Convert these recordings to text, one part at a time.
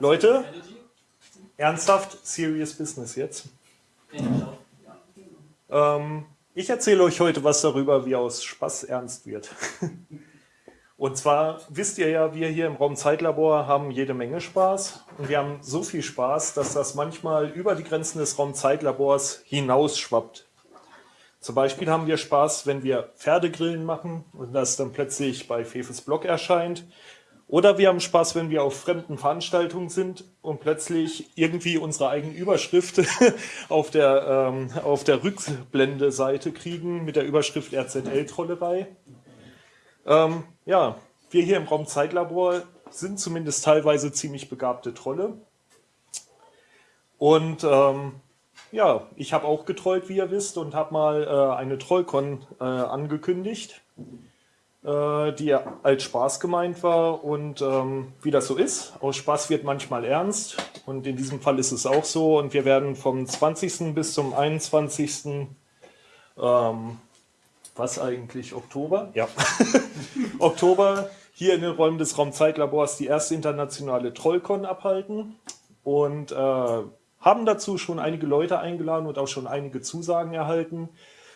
Leute, ernsthaft, serious business jetzt. Ähm, ich erzähle euch heute was darüber, wie aus Spaß ernst wird. Und zwar wisst ihr ja, wir hier im Raum Zeitlabor haben jede Menge Spaß. Und wir haben so viel Spaß, dass das manchmal über die Grenzen des Raumzeitlabors hinausschwappt. Zum Beispiel haben wir Spaß, wenn wir Pferdegrillen machen und das dann plötzlich bei Fefes Blog erscheint. Oder wir haben Spaß, wenn wir auf fremden Veranstaltungen sind und plötzlich irgendwie unsere eigene Überschrift auf der, ähm, auf der Rückblende-Seite kriegen mit der Überschrift RZL-Trollerei. Ähm, ja, wir hier im Raum Zeitlabor sind zumindest teilweise ziemlich begabte Trolle. Und ähm, ja, ich habe auch getrollt, wie ihr wisst, und habe mal äh, eine Trollcon äh, angekündigt, die als Spaß gemeint war. Und ähm, wie das so ist, aus Spaß wird manchmal ernst. Und in diesem Fall ist es auch so. Und wir werden vom 20. bis zum 21. Ähm, was eigentlich, Oktober? Ja, Oktober hier in den Räumen des Raumzeitlabors die erste internationale Trollcon abhalten. Und äh, haben dazu schon einige Leute eingeladen und auch schon einige Zusagen erhalten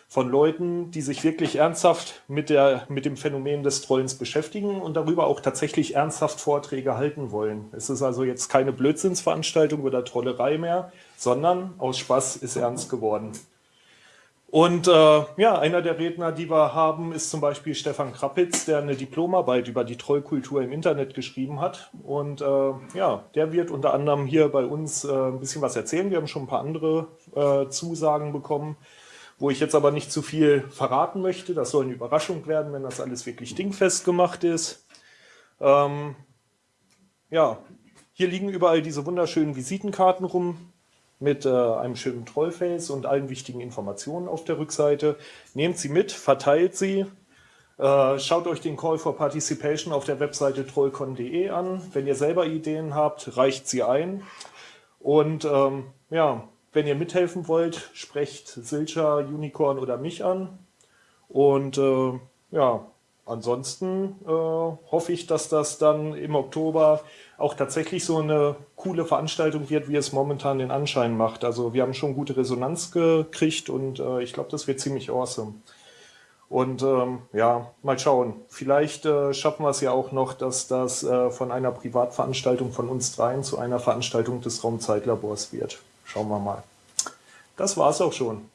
von Leuten, die sich wirklich ernsthaft mit, der, mit dem Phänomen des Trollens beschäftigen und darüber auch tatsächlich ernsthaft Vorträge halten wollen. Es ist also jetzt keine Blödsinnsveranstaltung oder Trollerei mehr, sondern aus Spaß ist ernst geworden. Und äh, ja, einer der Redner, die wir haben, ist zum Beispiel Stefan Krappitz, der eine Diplomarbeit über die Trollkultur im Internet geschrieben hat. Und äh, ja, der wird unter anderem hier bei uns äh, ein bisschen was erzählen. Wir haben schon ein paar andere äh, Zusagen bekommen, wo ich jetzt aber nicht zu viel verraten möchte. Das soll eine Überraschung werden, wenn das alles wirklich dingfest gemacht ist. Ähm, ja, hier liegen überall diese wunderschönen Visitenkarten rum mit äh, einem schönen Trollface und allen wichtigen Informationen auf der Rückseite. Nehmt sie mit, verteilt sie. Äh, schaut euch den Call for Participation auf der Webseite trollcon.de an. Wenn ihr selber Ideen habt, reicht sie ein. Und ähm, ja, wenn ihr mithelfen wollt, sprecht Silcher, Unicorn oder mich an. Und äh, ja, ansonsten äh, hoffe ich, dass das dann im Oktober auch tatsächlich so eine coole Veranstaltung wird, wie es momentan den Anschein macht. Also wir haben schon gute Resonanz gekriegt und äh, ich glaube, das wird ziemlich awesome. Und ähm, ja, mal schauen. Vielleicht äh, schaffen wir es ja auch noch, dass das äh, von einer Privatveranstaltung von uns dreien zu einer Veranstaltung des Raumzeitlabors wird. Schauen wir mal. Das war es auch schon.